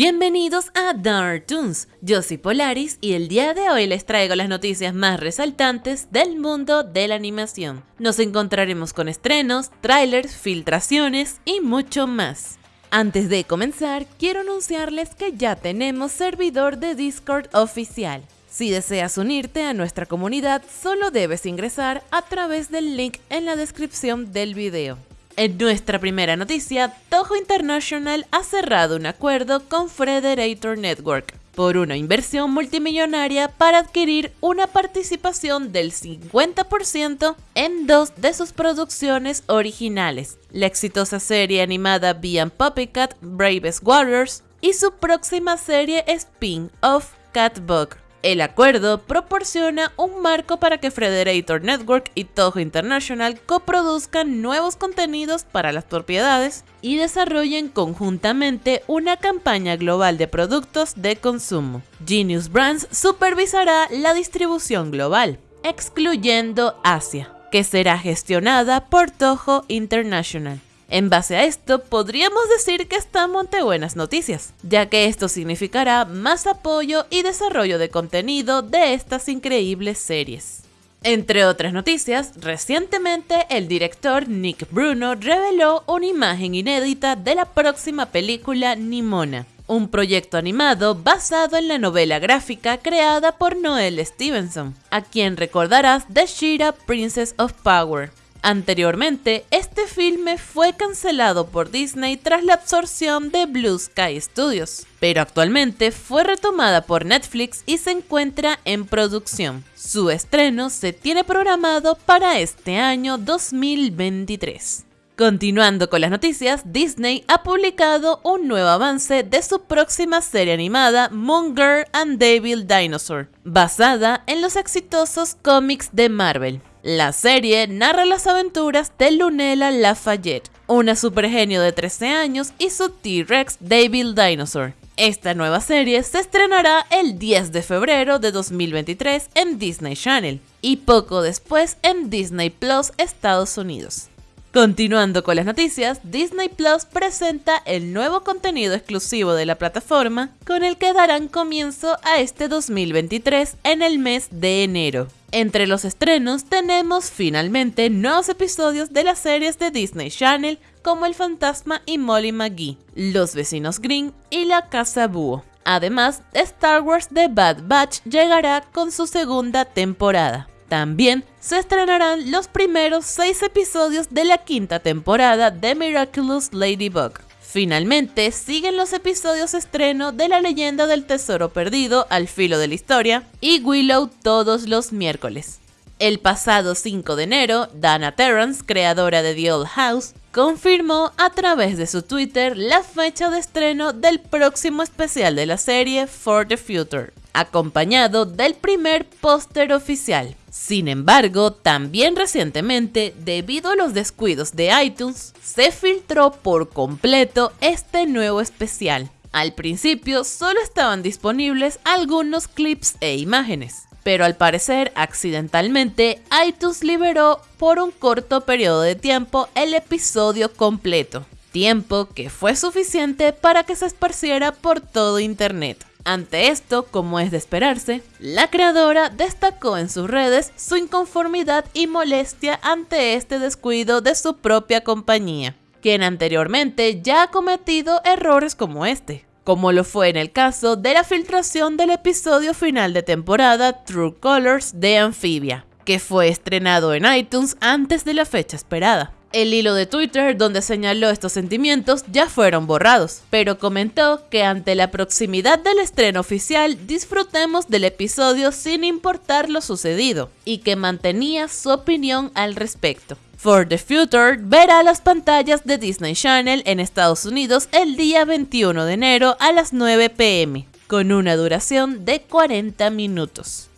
Bienvenidos a Dark Toons, yo soy Polaris y el día de hoy les traigo las noticias más resaltantes del mundo de la animación. Nos encontraremos con estrenos, trailers, filtraciones y mucho más. Antes de comenzar, quiero anunciarles que ya tenemos servidor de Discord oficial. Si deseas unirte a nuestra comunidad, solo debes ingresar a través del link en la descripción del video. En nuestra primera noticia, Toho International ha cerrado un acuerdo con Frederator Network por una inversión multimillonaria para adquirir una participación del 50% en dos de sus producciones originales, la exitosa serie animada Beyond Puppycat Bravest Warriors y su próxima serie spin-off Catbug. El acuerdo proporciona un marco para que Frederator Network y Toho International coproduzcan nuevos contenidos para las propiedades y desarrollen conjuntamente una campaña global de productos de consumo. Genius Brands supervisará la distribución global, excluyendo Asia, que será gestionada por Toho International. En base a esto, podríamos decir que estamos ante buenas noticias, ya que esto significará más apoyo y desarrollo de contenido de estas increíbles series. Entre otras noticias, recientemente el director Nick Bruno reveló una imagen inédita de la próxima película Nimona, un proyecto animado basado en la novela gráfica creada por Noel Stevenson, a quien recordarás de Shira Princess of Power. Anteriormente, este filme fue cancelado por Disney tras la absorción de Blue Sky Studios, pero actualmente fue retomada por Netflix y se encuentra en producción. Su estreno se tiene programado para este año 2023. Continuando con las noticias, Disney ha publicado un nuevo avance de su próxima serie animada Moon Girl and Devil Dinosaur, basada en los exitosos cómics de Marvel. La serie narra las aventuras de Lunella Lafayette, una supergenio de 13 años y su T-Rex Devil Dinosaur. Esta nueva serie se estrenará el 10 de febrero de 2023 en Disney Channel y poco después en Disney Plus Estados Unidos. Continuando con las noticias, Disney Plus presenta el nuevo contenido exclusivo de la plataforma con el que darán comienzo a este 2023 en el mes de enero. Entre los estrenos tenemos finalmente nuevos episodios de las series de Disney Channel como El Fantasma y Molly McGee, Los Vecinos Green y La Casa Búho. Además, Star Wars The Bad Batch llegará con su segunda temporada. También se estrenarán los primeros seis episodios de la quinta temporada de Miraculous Ladybug. Finalmente, siguen los episodios estreno de La leyenda del tesoro perdido al filo de la historia y Willow todos los miércoles. El pasado 5 de enero, Dana Terrance, creadora de The Old House, confirmó a través de su Twitter la fecha de estreno del próximo especial de la serie For the Future, acompañado del primer póster oficial. Sin embargo, también recientemente, debido a los descuidos de iTunes, se filtró por completo este nuevo especial. Al principio solo estaban disponibles algunos clips e imágenes, pero al parecer accidentalmente iTunes liberó por un corto periodo de tiempo el episodio completo, tiempo que fue suficiente para que se esparciera por todo internet. Ante esto, como es de esperarse, la creadora destacó en sus redes su inconformidad y molestia ante este descuido de su propia compañía, quien anteriormente ya ha cometido errores como este, como lo fue en el caso de la filtración del episodio final de temporada True Colors de Amphibia, que fue estrenado en iTunes antes de la fecha esperada. El hilo de Twitter donde señaló estos sentimientos ya fueron borrados, pero comentó que ante la proximidad del estreno oficial disfrutemos del episodio sin importar lo sucedido, y que mantenía su opinión al respecto. For the Future verá las pantallas de Disney Channel en Estados Unidos el día 21 de enero a las 9 pm, con una duración de 40 minutos.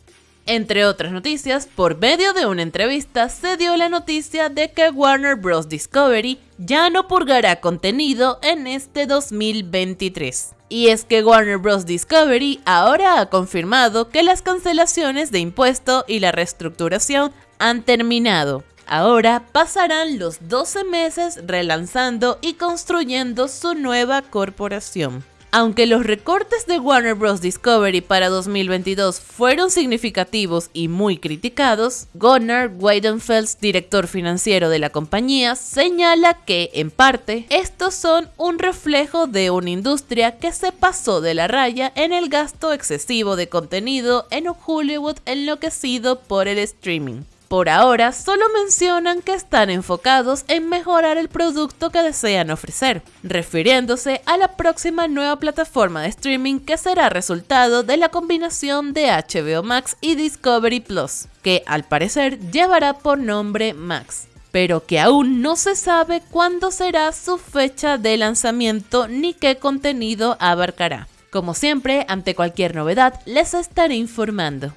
Entre otras noticias, por medio de una entrevista se dio la noticia de que Warner Bros. Discovery ya no purgará contenido en este 2023. Y es que Warner Bros. Discovery ahora ha confirmado que las cancelaciones de impuesto y la reestructuración han terminado. Ahora pasarán los 12 meses relanzando y construyendo su nueva corporación. Aunque los recortes de Warner Bros. Discovery para 2022 fueron significativos y muy criticados, Gunnar Weidenfels, director financiero de la compañía, señala que, en parte, estos son un reflejo de una industria que se pasó de la raya en el gasto excesivo de contenido en un Hollywood enloquecido por el streaming. Por ahora, solo mencionan que están enfocados en mejorar el producto que desean ofrecer, refiriéndose a la próxima nueva plataforma de streaming que será resultado de la combinación de HBO Max y Discovery Plus, que al parecer llevará por nombre Max pero que aún no se sabe cuándo será su fecha de lanzamiento ni qué contenido abarcará. Como siempre, ante cualquier novedad, les estaré informando.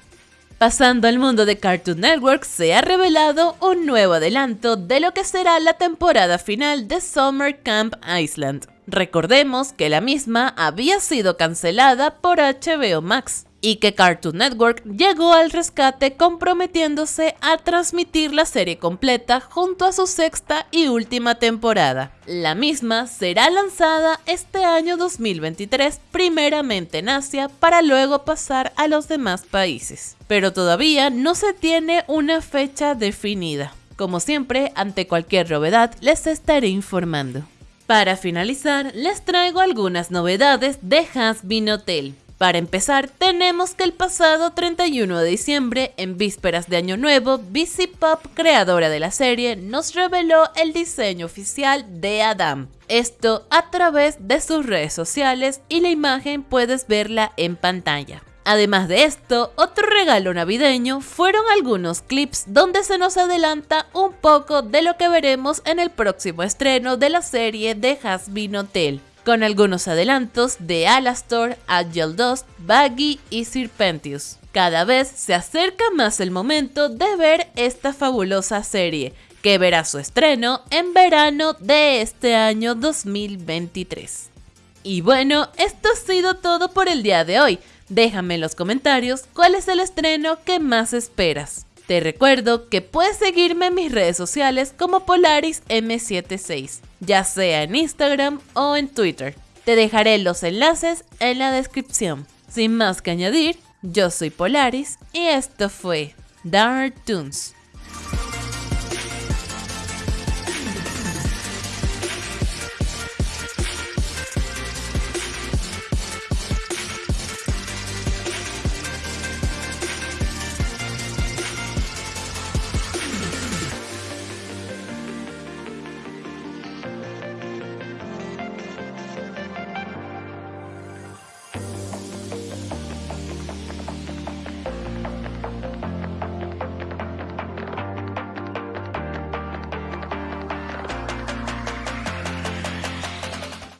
Pasando al mundo de Cartoon Network, se ha revelado un nuevo adelanto de lo que será la temporada final de Summer Camp Island. Recordemos que la misma había sido cancelada por HBO Max y que Cartoon Network llegó al rescate comprometiéndose a transmitir la serie completa junto a su sexta y última temporada. La misma será lanzada este año 2023 primeramente en Asia para luego pasar a los demás países, pero todavía no se tiene una fecha definida. Como siempre, ante cualquier novedad les estaré informando. Para finalizar, les traigo algunas novedades de Has Been Hotel. Para empezar, tenemos que el pasado 31 de diciembre, en vísperas de Año Nuevo, BC Pop, creadora de la serie, nos reveló el diseño oficial de Adam. Esto a través de sus redes sociales y la imagen puedes verla en pantalla. Además de esto, otro regalo navideño fueron algunos clips donde se nos adelanta un poco de lo que veremos en el próximo estreno de la serie de Hasbin Hotel con algunos adelantos de Alastor, Agile Dust, Baggy y Serpentius. Cada vez se acerca más el momento de ver esta fabulosa serie, que verá su estreno en verano de este año 2023. Y bueno, esto ha sido todo por el día de hoy. Déjame en los comentarios cuál es el estreno que más esperas. Te recuerdo que puedes seguirme en mis redes sociales como Polaris M76, ya sea en Instagram o en Twitter. Te dejaré los enlaces en la descripción. Sin más que añadir, yo soy Polaris y esto fue Dark Toons.